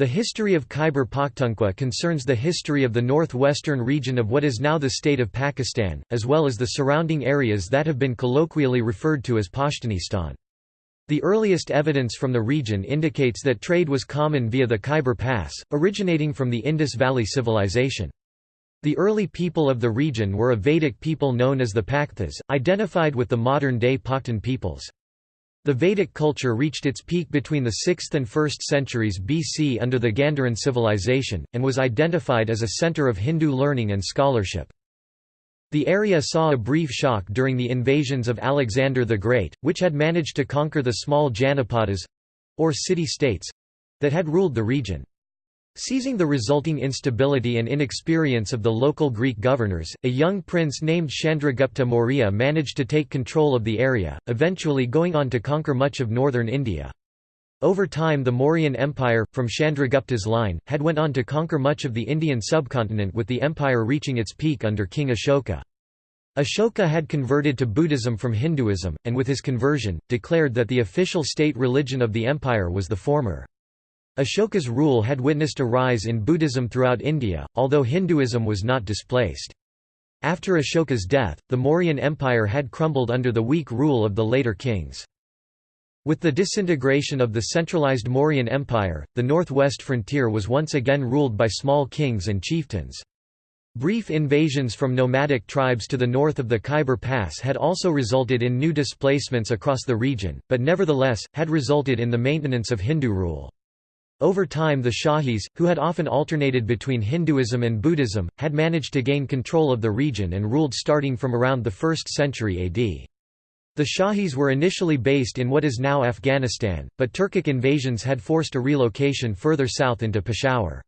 The history of Khyber Pakhtunkhwa concerns the history of the northwestern region of what is now the state of Pakistan, as well as the surrounding areas that have been colloquially referred to as Pashtunistan. The earliest evidence from the region indicates that trade was common via the Khyber Pass, originating from the Indus Valley Civilization. The early people of the region were a Vedic people known as the Pakthas, identified with the modern-day Pakhtun peoples. The Vedic culture reached its peak between the 6th and 1st centuries BC under the Gandharan civilization, and was identified as a center of Hindu learning and scholarship. The area saw a brief shock during the invasions of Alexander the Great, which had managed to conquer the small Janapadas—or city-states—that had ruled the region. Seizing the resulting instability and inexperience of the local Greek governors, a young prince named Chandragupta Maurya managed to take control of the area, eventually going on to conquer much of northern India. Over time the Mauryan Empire, from Chandragupta's line, had went on to conquer much of the Indian subcontinent with the empire reaching its peak under King Ashoka. Ashoka had converted to Buddhism from Hinduism, and with his conversion, declared that the official state religion of the empire was the former. Ashoka's rule had witnessed a rise in Buddhism throughout India, although Hinduism was not displaced. After Ashoka's death, the Mauryan Empire had crumbled under the weak rule of the later kings. With the disintegration of the centralized Mauryan Empire, the northwest frontier was once again ruled by small kings and chieftains. Brief invasions from nomadic tribes to the north of the Khyber Pass had also resulted in new displacements across the region, but nevertheless, had resulted in the maintenance of Hindu rule. Over time the Shahis, who had often alternated between Hinduism and Buddhism, had managed to gain control of the region and ruled starting from around the 1st century AD. The Shahis were initially based in what is now Afghanistan, but Turkic invasions had forced a relocation further south into Peshawar.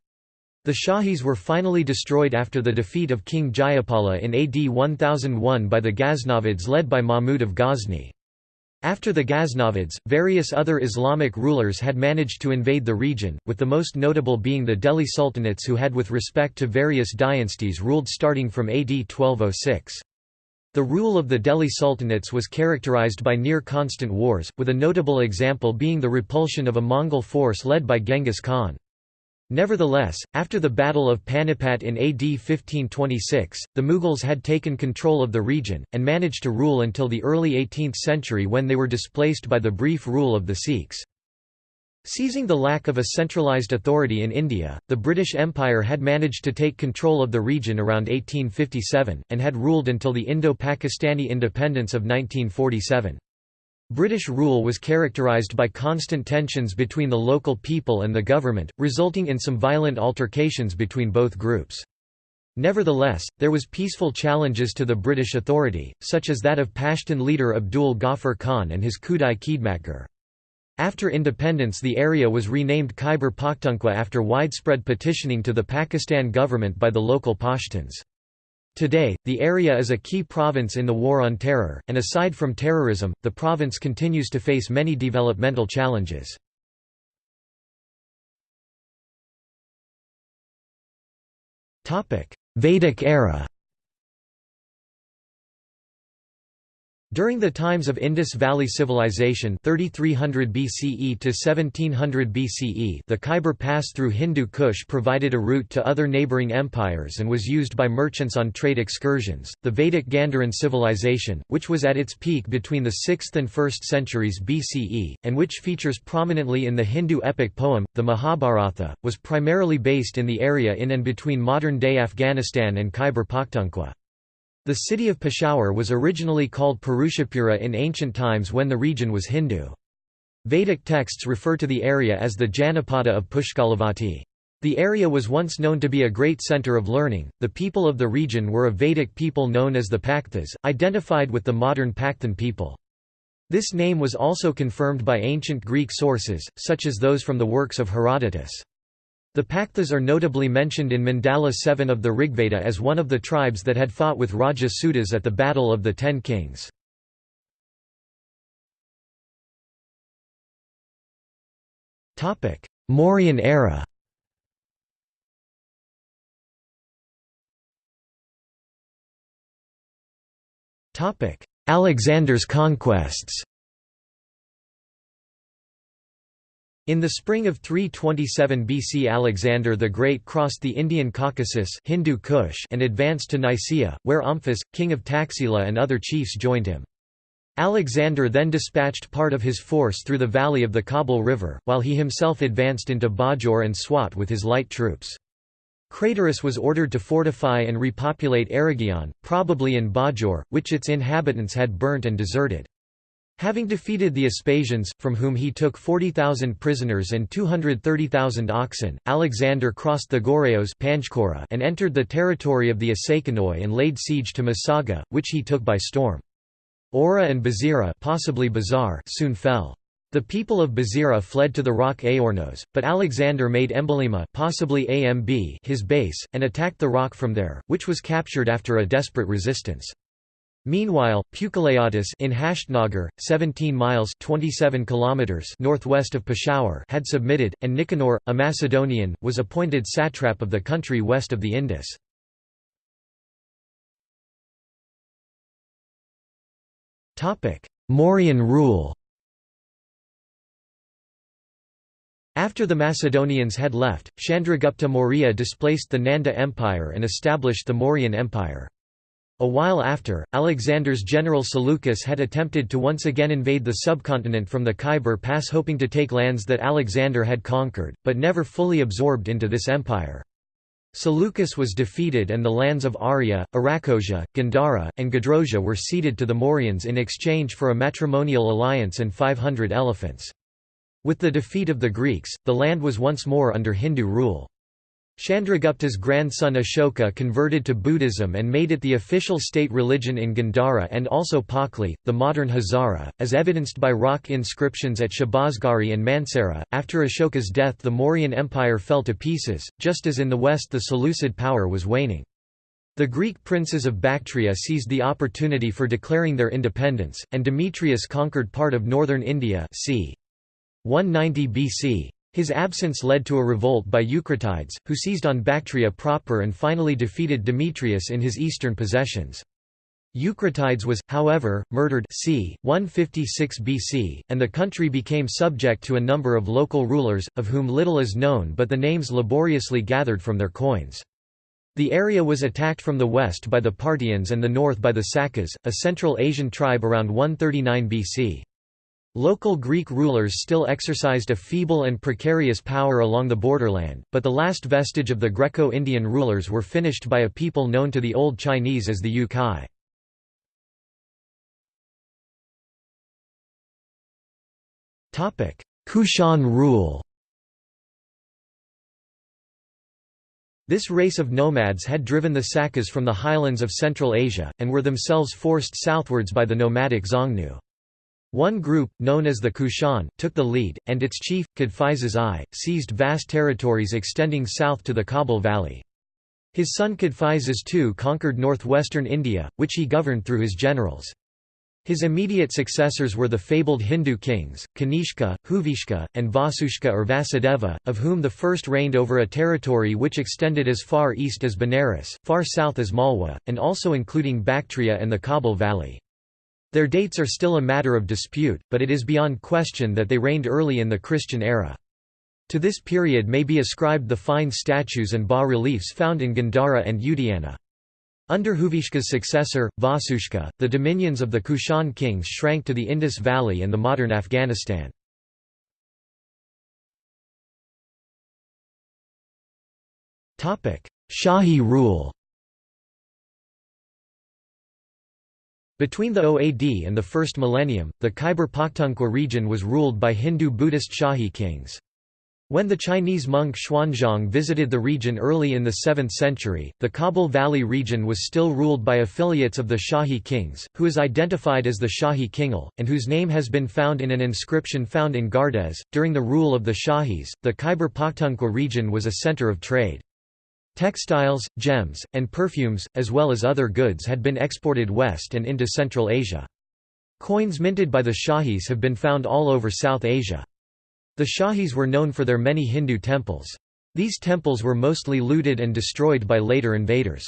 The Shahis were finally destroyed after the defeat of King Jayapala in AD 1001 by the Ghaznavids led by Mahmud of Ghazni. After the Ghaznavids, various other Islamic rulers had managed to invade the region, with the most notable being the Delhi Sultanates who had with respect to various dynasties ruled starting from AD 1206. The rule of the Delhi Sultanates was characterized by near-constant wars, with a notable example being the repulsion of a Mongol force led by Genghis Khan. Nevertheless, after the Battle of Panipat in AD 1526, the Mughals had taken control of the region, and managed to rule until the early 18th century when they were displaced by the brief rule of the Sikhs. Seizing the lack of a centralized authority in India, the British Empire had managed to take control of the region around 1857, and had ruled until the Indo-Pakistani independence of 1947. British rule was characterised by constant tensions between the local people and the government, resulting in some violent altercations between both groups. Nevertheless, there was peaceful challenges to the British authority, such as that of Pashtun leader Abdul Ghaffar Khan and his Khudai Khidmatgar. After independence the area was renamed Khyber Pakhtunkhwa after widespread petitioning to the Pakistan government by the local Pashtuns. Today, the area is a key province in the War on Terror, and aside from terrorism, the province continues to face many developmental challenges. Vedic era During the times of Indus Valley Civilization 3300 BCE to 1700 BCE the Khyber Pass through Hindu Kush provided a route to other neighbouring empires and was used by merchants on trade excursions. The Vedic Gandharan civilization, which was at its peak between the 6th and 1st centuries BCE, and which features prominently in the Hindu epic poem, the Mahabharata, was primarily based in the area in and between modern-day Afghanistan and Khyber Pakhtunkhwa. The city of Peshawar was originally called Purushapura in ancient times when the region was Hindu. Vedic texts refer to the area as the Janapada of Pushkalavati. The area was once known to be a great center of learning. The people of the region were a Vedic people known as the Pakthas, identified with the modern Pakhtun people. This name was also confirmed by ancient Greek sources, such as those from the works of Herodotus. The Pakthas are notably mentioned in Mandala 7 of the Rigveda as one of the tribes that had fought with Raja Sudas at the Battle of the Ten Kings. Mauryan era. Alexander's conquests In the spring of 327 BC Alexander the Great crossed the Indian Caucasus Hindu Kush and advanced to Nicaea, where Omphis, king of Taxila and other chiefs joined him. Alexander then dispatched part of his force through the valley of the Kabul River, while he himself advanced into Bajor and Swat with his light troops. Craterus was ordered to fortify and repopulate Aragion, probably in Bajor, which its inhabitants had burnt and deserted. Having defeated the Aspasians, from whom he took 40,000 prisoners and 230,000 oxen, Alexander crossed the Goreos and entered the territory of the Asakanoi and laid siege to Masaga, which he took by storm. Ora and Bazira possibly Bazar soon fell. The people of Bazira fled to the rock Aornos, but Alexander made Embolima possibly AMB his base, and attacked the rock from there, which was captured after a desperate resistance. Meanwhile, Puchaleatus in Hashtnagar, 17 miles 27 kilometers northwest of Peshawar had submitted, and Nicanor, a Macedonian, was appointed satrap of the country west of the Indus. Mauryan rule After the Macedonians had left, Chandragupta Maurya displaced the Nanda Empire and established the Mauryan Empire. A while after, Alexander's general Seleucus had attempted to once again invade the subcontinent from the Khyber Pass hoping to take lands that Alexander had conquered, but never fully absorbed into this empire. Seleucus was defeated and the lands of Arya, Arachosia, Gandhara, and Gedrosia were ceded to the Mauryans in exchange for a matrimonial alliance and 500 elephants. With the defeat of the Greeks, the land was once more under Hindu rule. Chandragupta's grandson Ashoka converted to Buddhism and made it the official state religion in Gandhara and also Pakli, the modern Hazara, as evidenced by rock inscriptions at Shabazgari and Mansehra. After Ashoka's death, the Mauryan Empire fell to pieces, just as in the west the Seleucid power was waning. The Greek princes of Bactria seized the opportunity for declaring their independence, and Demetrius conquered part of northern India c. 190 BC. His absence led to a revolt by Eucratides, who seized on Bactria proper and finally defeated Demetrius in his eastern possessions. Eucratides was, however, murdered c. 156 BC, and the country became subject to a number of local rulers, of whom little is known but the names laboriously gathered from their coins. The area was attacked from the west by the Parthians and the north by the Sakas, a Central Asian tribe around 139 BC. Local Greek rulers still exercised a feeble and precarious power along the borderland, but the last vestige of the Greco-Indian rulers were finished by a people known to the Old Chinese as the Yukai. Kushan rule This race of nomads had driven the Sakas from the highlands of Central Asia, and were themselves forced southwards by the nomadic Xiongnu. One group, known as the Kushan, took the lead, and its chief, Cadphises I, seized vast territories extending south to the Kabul Valley. His son Cadphises II conquered northwestern India, which he governed through his generals. His immediate successors were the fabled Hindu kings, Kanishka, Huvishka, and Vasushka or Vasudeva, of whom the first reigned over a territory which extended as far east as Benares, far south as Malwa, and also including Bactria and the Kabul Valley. Their dates are still a matter of dispute, but it is beyond question that they reigned early in the Christian era. To this period may be ascribed the fine statues and bas-reliefs found in Gandhara and Udayana. Under Huvishka's successor, Vasushka, the dominions of the Kushan kings shrank to the Indus Valley and the modern Afghanistan. Shahi rule Between the OAD and the first millennium, the Khyber Pakhtunkhwa region was ruled by Hindu-Buddhist Shahi kings. When the Chinese monk Xuanzang visited the region early in the 7th century, the Kabul Valley region was still ruled by affiliates of the Shahi kings, who is identified as the Shahi Khingal, and whose name has been found in an inscription found in Gardez. During the rule of the Shahis, the Khyber Pakhtunkhwa region was a center of trade. Textiles, gems, and perfumes, as well as other goods had been exported west and into Central Asia. Coins minted by the Shahis have been found all over South Asia. The Shahis were known for their many Hindu temples. These temples were mostly looted and destroyed by later invaders.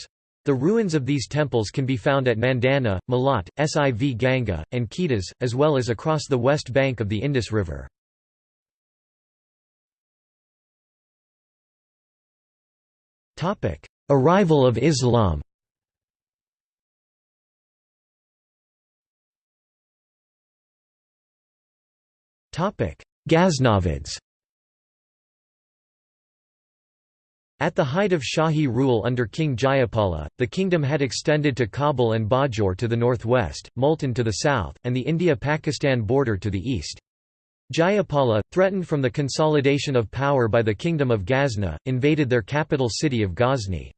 The ruins of these temples can be found at Mandana, Malat, Siv Ganga, and Ketas, as well as across the west bank of the Indus River. Arrival of Islam. Ghaznavids. At the height of Shahi rule under King Jayapala, the kingdom had extended to Kabul and Bajor to the northwest, Multan to the south, and the India-Pakistan border to the east. Jayapala, threatened from the consolidation of power by the Kingdom of Ghazna, invaded their capital city of Ghazni.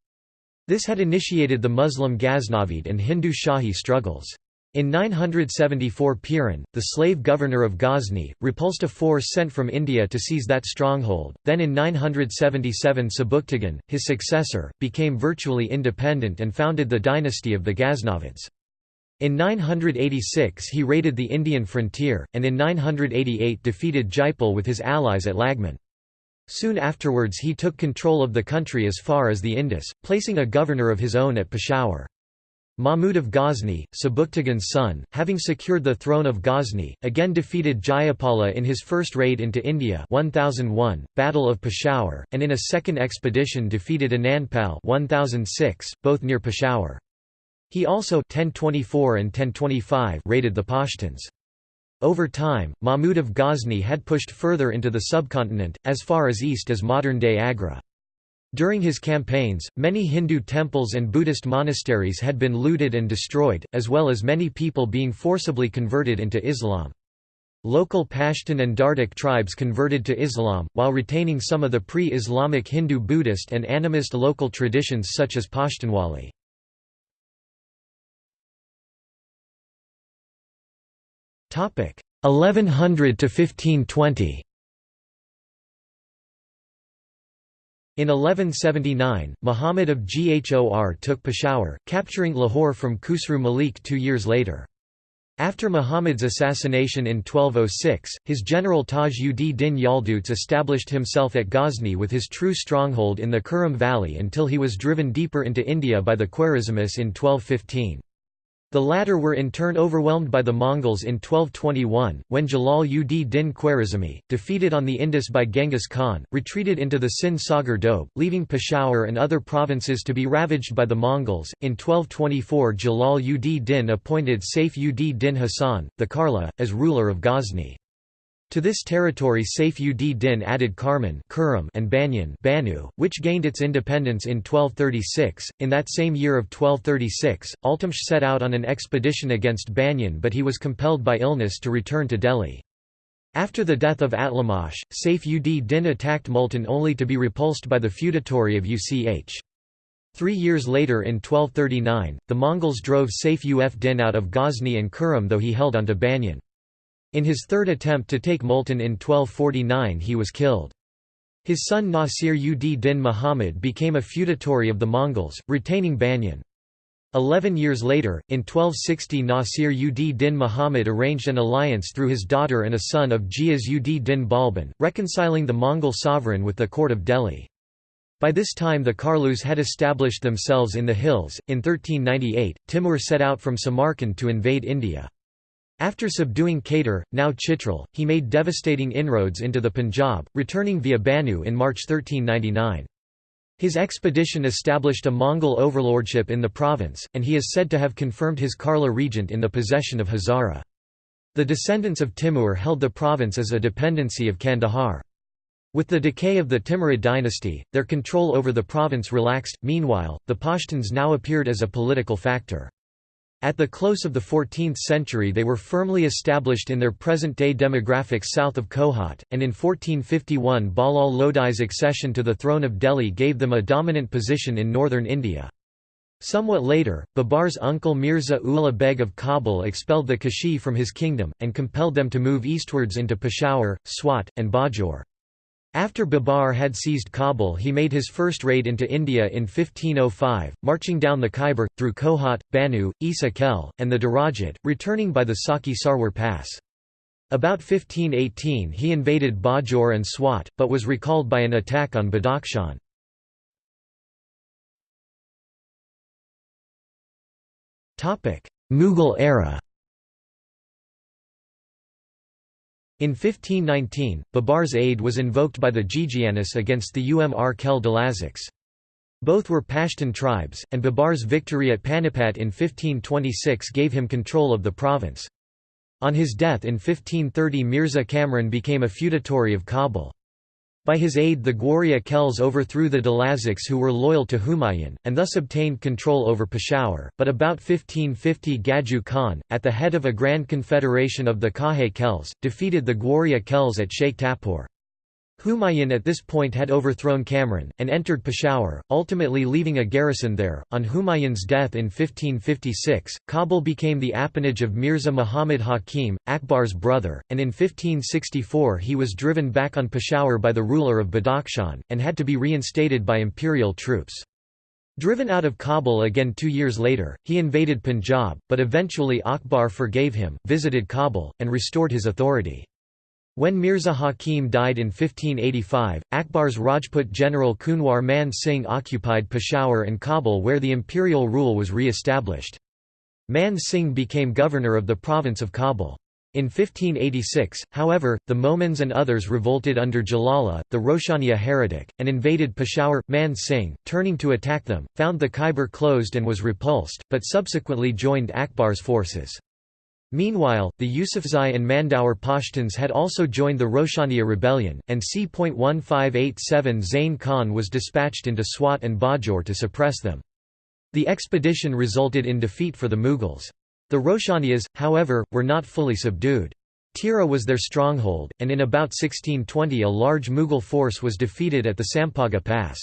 This had initiated the Muslim Ghaznavid and Hindu Shahi struggles. In 974 Piran, the slave governor of Ghazni, repulsed a force sent from India to seize that stronghold, then in 977 Sebuktigin, his successor, became virtually independent and founded the dynasty of the Ghaznavids. In 986 he raided the Indian frontier, and in 988 defeated Jaipal with his allies at Lagman. Soon afterwards he took control of the country as far as the Indus, placing a governor of his own at Peshawar. Mahmud of Ghazni, Sebuktigin's son, having secured the throne of Ghazni, again defeated Jayapala in his first raid into India 1001, Battle of Peshawar, and in a second expedition defeated Anandpal 1006, both near Peshawar. He also 1024 and 1025 raided the Pashtuns. Over time, Mahmud of Ghazni had pushed further into the subcontinent, as far as east as modern-day Agra. During his campaigns, many Hindu temples and Buddhist monasteries had been looted and destroyed, as well as many people being forcibly converted into Islam. Local Pashtun and Dardic tribes converted to Islam, while retaining some of the pre-Islamic Hindu Buddhist and animist local traditions such as Pashtunwali. 1100 to 1520. In 1179, Muhammad of Ghor took Peshawar, capturing Lahore from Khusru Malik two years later. After Muhammad's assassination in 1206, his general Taj ud Din Yalduz established himself at Ghazni with his true stronghold in the Kurram Valley until he was driven deeper into India by the Khwarizmis in 1215. The latter were in turn overwhelmed by the Mongols in 1221, when Jalal ud din Khwarizmi, defeated on the Indus by Genghis Khan, retreated into the Sind Sagar Doab, leaving Peshawar and other provinces to be ravaged by the Mongols. In 1224 Jalal ud din appointed Saif ud din Hasan, the Karla, as ruler of Ghazni. To this territory Saif ud Din added Karman and Banyan Banu, which gained its independence in 1236. In that same year of 1236, Altamsh set out on an expedition against Banyan but he was compelled by illness to return to Delhi. After the death of Altamsh, Saif ud Din attacked Multan only to be repulsed by the feudatory of Uch. Three years later in 1239, the Mongols drove Saif ud Din out of Ghazni and Kurram though he held onto Banyan. In his third attempt to take Multan in 1249 he was killed. His son Nasir ud din Muhammad became a feudatory of the Mongols, retaining Banyan. Eleven years later, in 1260 Nasir ud din Muhammad arranged an alliance through his daughter and a son of Ghiyas ud din Balban, reconciling the Mongol sovereign with the court of Delhi. By this time the Karlus had established themselves in the hills. In 1398, Timur set out from Samarkand to invade India. After subduing Katar, now Chitral, he made devastating inroads into the Punjab, returning via Banu in March 1399. His expedition established a Mongol overlordship in the province, and he is said to have confirmed his Karla regent in the possession of Hazara. The descendants of Timur held the province as a dependency of Kandahar. With the decay of the Timurid dynasty, their control over the province relaxed. Meanwhile, the Pashtuns now appeared as a political factor. At the close of the 14th century they were firmly established in their present-day demographics south of Kohat, and in 1451 Bahlul Lodi's accession to the throne of Delhi gave them a dominant position in northern India. Somewhat later, Babar's uncle Mirza Ulugh Beg of Kabul expelled the Kashi from his kingdom, and compelled them to move eastwards into Peshawar, Swat, and Bajor. After Babar had seized Kabul he made his first raid into India in 1505, marching down the Khyber, through Kohat, Banu, Isa Khel, and the Darajat, returning by the Sakhi Sarwar Pass. About 1518 he invaded Bajor and Swat, but was recalled by an attack on Badakhshan. Mughal era In 1519, Babar's aid was invoked by the Ghighianis against the Umr Khel Dalazics. Both were Pashtun tribes, and Babar's victory at Panipat in 1526 gave him control of the province. On his death in 1530 Mirza Kamran became a feudatory of Kabul. By his aid the Gwaria Khels overthrew the Dalazics who were loyal to Humayun, and thus obtained control over Peshawar, but about 1550 Gaju Khan, at the head of a grand confederation of the Kahe Khels, defeated the Gwaria Khels at Sheikh Tapur. Humayun at this point had overthrown Kamran, and entered Peshawar, ultimately leaving a garrison there. On Humayun's death in 1556, Kabul became the appanage of Mirza Muhammad Hakim, Akbar's brother, and in 1564 he was driven back on Peshawar by the ruler of Badakhshan, and had to be reinstated by imperial troops. Driven out of Kabul again two years later, he invaded Punjab, but eventually Akbar forgave him, visited Kabul, and restored his authority. When Mirza Hakim died in 1585, Akbar's Rajput general Kunwar Man Singh occupied Peshawar and Kabul where the imperial rule was re-established. Man Singh became governor of the province of Kabul. In 1586, however, the Momans and others revolted under Jalala, the Roshaniya heretic, and invaded Peshawar. Man Singh, turning to attack them, found the Khyber closed and was repulsed, but subsequently joined Akbar's forces. Meanwhile, the Yusufzai and Mandaur Pashtuns had also joined the Roshaniya rebellion, and c.1587 Zain Khan was dispatched into Swat and Bajor to suppress them. The expedition resulted in defeat for the Mughals. The Roshaniyas, however, were not fully subdued. Tira was their stronghold, and in about 1620 a large Mughal force was defeated at the Sampaga Pass.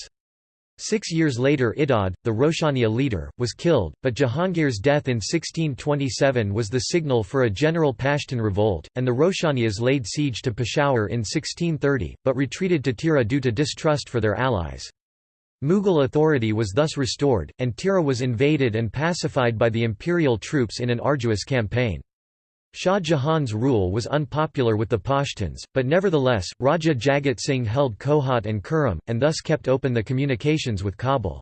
Six years later Idad, the Roshaniya leader, was killed, but Jahangir's death in 1627 was the signal for a general Pashtun revolt, and the Roshaniyas laid siege to Peshawar in 1630, but retreated to Tira due to distrust for their allies. Mughal authority was thus restored, and Tira was invaded and pacified by the imperial troops in an arduous campaign. Shah Jahan's rule was unpopular with the Pashtuns, but nevertheless, Raja Jagat Singh held Kohat and Kurram, and thus kept open the communications with Kabul.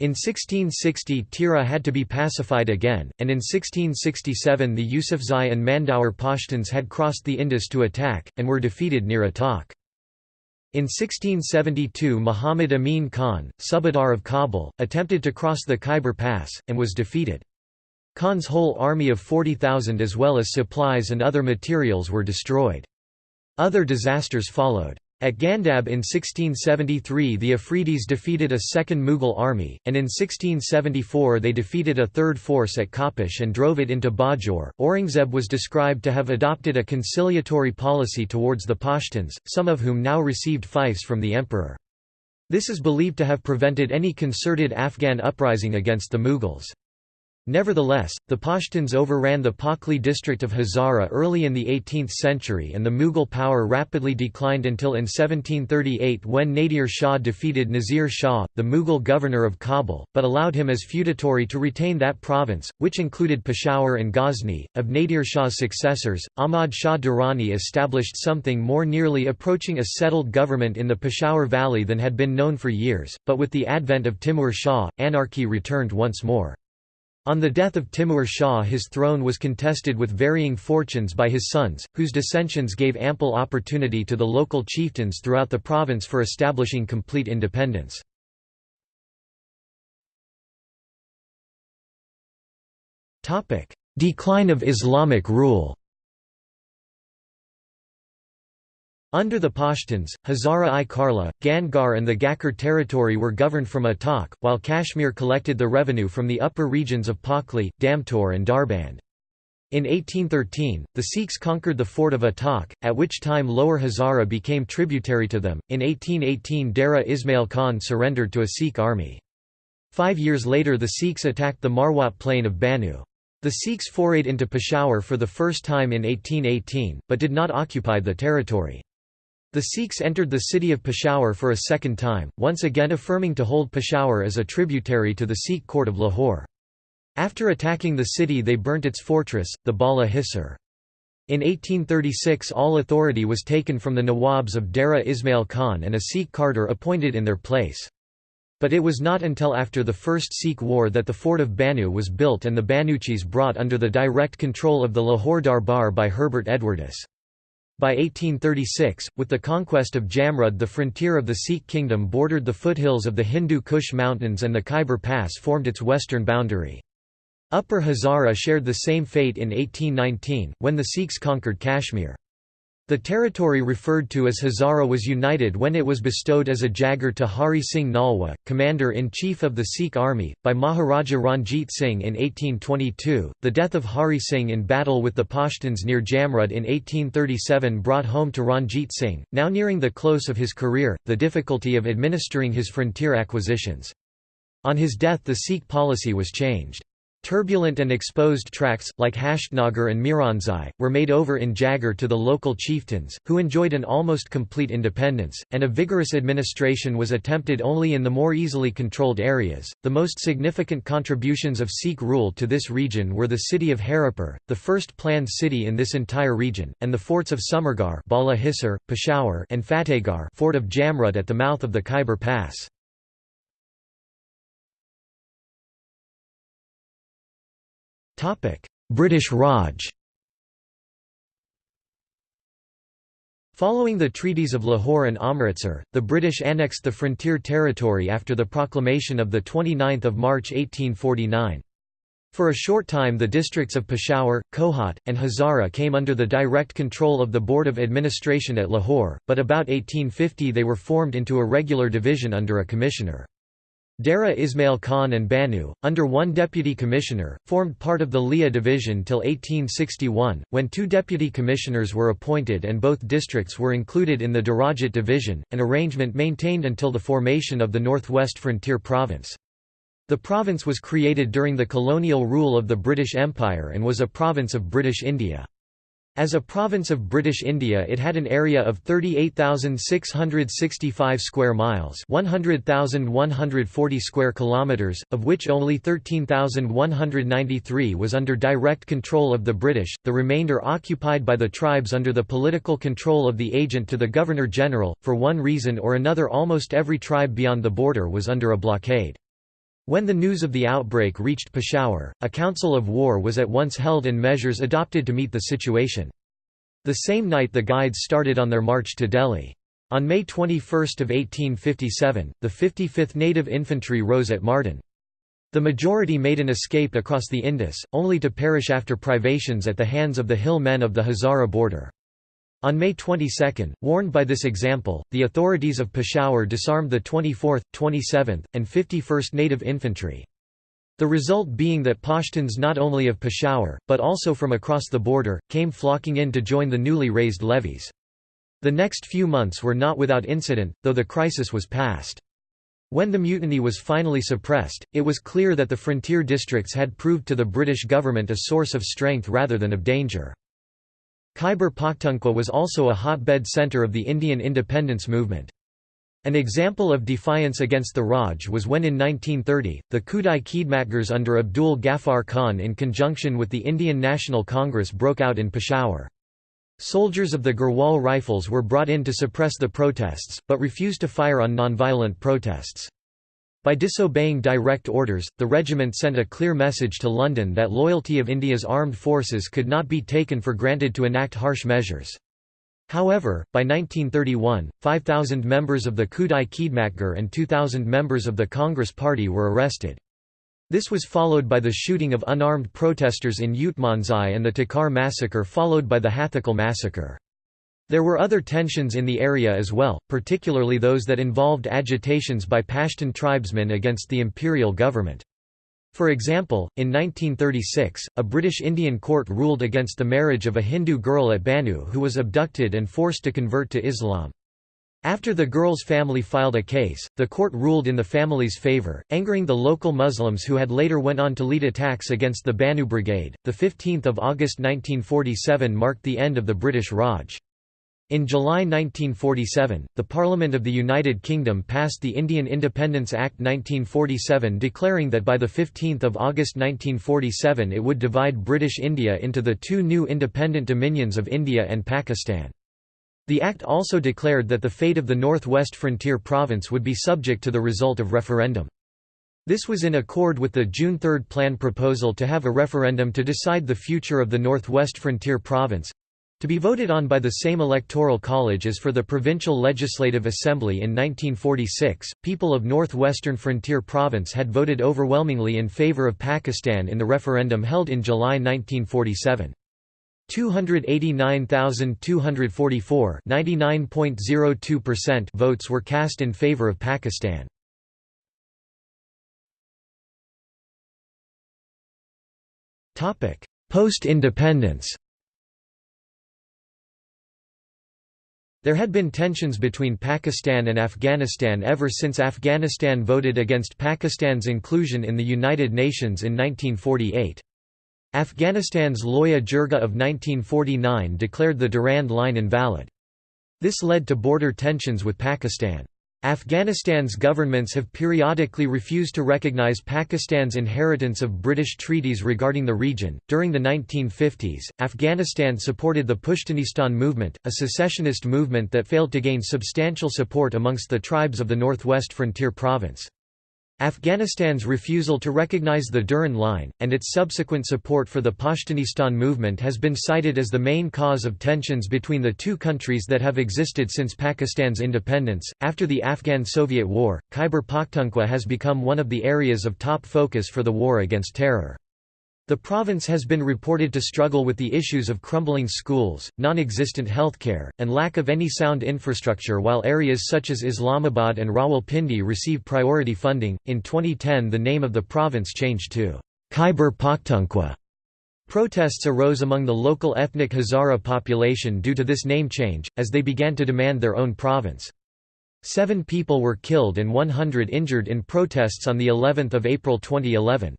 In 1660 Tira had to be pacified again, and in 1667 the Yusufzai and Mandaur Pashtuns had crossed the Indus to attack, and were defeated near Attock. In 1672 Muhammad Amin Khan, Subadar of Kabul, attempted to cross the Khyber Pass, and was defeated. Khan's whole army of 40,000 as well as supplies and other materials were destroyed. Other disasters followed. At Gandab in 1673 the Afridis defeated a second Mughal army, and in 1674 they defeated a third force at Kapish and drove it into Bajor. Aurangzeb was described to have adopted a conciliatory policy towards the Pashtuns, some of whom now received fiefs from the emperor. This is believed to have prevented any concerted Afghan uprising against the Mughals. Nevertheless, the Pashtuns overran the Pakli district of Hazara early in the 18th century and the Mughal power rapidly declined until in 1738 when Nadir Shah defeated Nazir Shah, the Mughal governor of Kabul, but allowed him as feudatory to retain that province, which included Peshawar and Ghazni. Of Nadir Shah's successors, Ahmad Shah Durrani established something more nearly approaching a settled government in the Peshawar Valley than had been known for years, but with the advent of Timur Shah, anarchy returned once more. On the death of Timur Shah his throne was contested with varying fortunes by his sons, whose dissensions gave ample opportunity to the local chieftains throughout the province for establishing complete independence. Decline of Islamic rule Under the Pashtuns, Hazara-i Karla, Gangar and the Ghakkar territory were governed from Attock, while Kashmir collected the revenue from the upper regions of Pakli, Damtor and Darband. In 1813, the Sikhs conquered the fort of Attock, at which time Lower Hazara became tributary to them. In 1818 Dera Ismail Khan surrendered to a Sikh army. Five years later the Sikhs attacked the Marwat plain of Banu. The Sikhs forayed into Peshawar for the first time in 1818, but did not occupy the territory. The Sikhs entered the city of Peshawar for a second time, once again affirming to hold Peshawar as a tributary to the Sikh court of Lahore. After attacking the city they burnt its fortress, the Bala Hisar. In 1836 all authority was taken from the Nawabs of Dera Ismail Khan and a Sikh kardar appointed in their place. But it was not until after the First Sikh War that the fort of Bannu was built and the Banuchis brought under the direct control of the Lahore Darbar by Herbert Edwardes. By 1836, with the conquest of Jamrud the frontier of the Sikh kingdom bordered the foothills of the Hindu Kush mountains and the Khyber Pass formed its western boundary. Upper Hazara shared the same fate in 1819, when the Sikhs conquered Kashmir. The territory referred to as Hazara was united when it was bestowed as a Jagir to Hari Singh Nalwa, commander-in-chief of the Sikh army, by Maharaja Ranjit Singh in 1822. The death of Hari Singh in battle with the Pashtuns near Jamrud in 1837 brought home to Ranjit Singh, now nearing the close of his career, the difficulty of administering his frontier acquisitions. On his death the Sikh policy was changed. Turbulent and exposed tracts, like Hashtnagar and Miranzai, were made over in Jagir to the local chieftains, who enjoyed an almost complete independence, and a vigorous administration was attempted only in the more easily controlled areas. The most significant contributions of Sikh rule to this region were the city of Haripur, the first planned city in this entire region, and the forts of Sumergarh Bala Peshawar, and Fatehgarh fort of Jamrud at the mouth of the Khyber Pass. British Raj Following the treaties of Lahore and Amritsar, the British annexed the frontier territory after the proclamation of 29 March 1849. For a short time the districts of Peshawar, Kohat, and Hazara came under the direct control of the Board of Administration at Lahore, but about 1850 they were formed into a regular division under a commissioner. Dera Ismail Khan and Banu, under one deputy commissioner, formed part of the Liya division till 1861, when two deputy commissioners were appointed and both districts were included in the Darajat division, an arrangement maintained until the formation of the Northwest Frontier Province. The province was created during the colonial rule of the British Empire and was a province of British India. As a province of British India it had an area of 38,665 square miles 100,140 square kilometres, of which only 13,193 was under direct control of the British, the remainder occupied by the tribes under the political control of the agent to the Governor-General. For one reason or another almost every tribe beyond the border was under a blockade. When the news of the outbreak reached Peshawar, a council of war was at once held and measures adopted to meet the situation. The same night the guides started on their march to Delhi. On May 21 of 1857, the 55th Native Infantry rose at Mardan. The majority made an escape across the Indus, only to perish after privations at the hands of the hill men of the Hazara border. On May 22, warned by this example, the authorities of Peshawar disarmed the 24th, 27th, and 51st Native Infantry. The result being that Pashtuns not only of Peshawar, but also from across the border, came flocking in to join the newly raised levies. The next few months were not without incident, though the crisis was past. When the mutiny was finally suppressed, it was clear that the frontier districts had proved to the British government a source of strength rather than of danger. Khyber Pakhtunkhwa was also a hotbed centre of the Indian independence movement. An example of defiance against the Raj was when in 1930, the Khudai Khidmatgars under Abdul Ghaffar Khan in conjunction with the Indian National Congress broke out in Peshawar. Soldiers of the Garhwal Rifles were brought in to suppress the protests, but refused to fire on nonviolent protests. By disobeying direct orders, the regiment sent a clear message to London that loyalty of India's armed forces could not be taken for granted to enact harsh measures. However, by 1931, 5,000 members of the Khudai Khidmatgar and 2,000 members of the Congress Party were arrested. This was followed by the shooting of unarmed protesters in Utmanzai and the Takar massacre followed by the Hathakal massacre. There were other tensions in the area as well, particularly those that involved agitations by Pashtun tribesmen against the imperial government. For example, in 1936, a British Indian court ruled against the marriage of a Hindu girl at Banu who was abducted and forced to convert to Islam. After the girl's family filed a case, the court ruled in the family's favor, angering the local Muslims who had later went on to lead attacks against the Banu Brigade. The 15th of August 1947 marked the end of the British Raj. In July 1947, the Parliament of the United Kingdom passed the Indian Independence Act 1947 declaring that by 15 August 1947 it would divide British India into the two new independent dominions of India and Pakistan. The act also declared that the fate of the North-West Frontier Province would be subject to the result of referendum. This was in accord with the June 3 plan proposal to have a referendum to decide the future of the Northwest Frontier Province. To be voted on by the same electoral college as for the Provincial Legislative Assembly in 1946, people of northwestern Frontier Province had voted overwhelmingly in favor of Pakistan in the referendum held in July 1947. 289,244 votes were cast in favor of Pakistan. Post-independence There had been tensions between Pakistan and Afghanistan ever since Afghanistan voted against Pakistan's inclusion in the United Nations in 1948. Afghanistan's Loya Jirga of 1949 declared the Durand Line invalid. This led to border tensions with Pakistan. Afghanistan's governments have periodically refused to recognize Pakistan's inheritance of British treaties regarding the region. During the 1950s, Afghanistan supported the Pushtunistan movement, a secessionist movement that failed to gain substantial support amongst the tribes of the northwest frontier province. Afghanistan's refusal to recognize the Durand Line, and its subsequent support for the Pashtunistan movement has been cited as the main cause of tensions between the two countries that have existed since Pakistan's independence. After the Afghan Soviet War, Khyber Pakhtunkhwa has become one of the areas of top focus for the war against terror. The province has been reported to struggle with the issues of crumbling schools, non-existent healthcare, and lack of any sound infrastructure while areas such as Islamabad and Rawalpindi receive priority funding. In 2010 the name of the province changed to Khyber Pakhtunkhwa. Protests arose among the local ethnic Hazara population due to this name change, as they began to demand their own province. Seven people were killed and 100 injured in protests on of April 2011.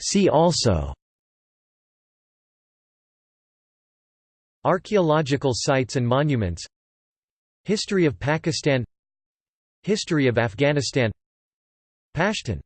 See also. Archaeological sites and monuments. History of Pakistan. History of Afghanistan. Pashtun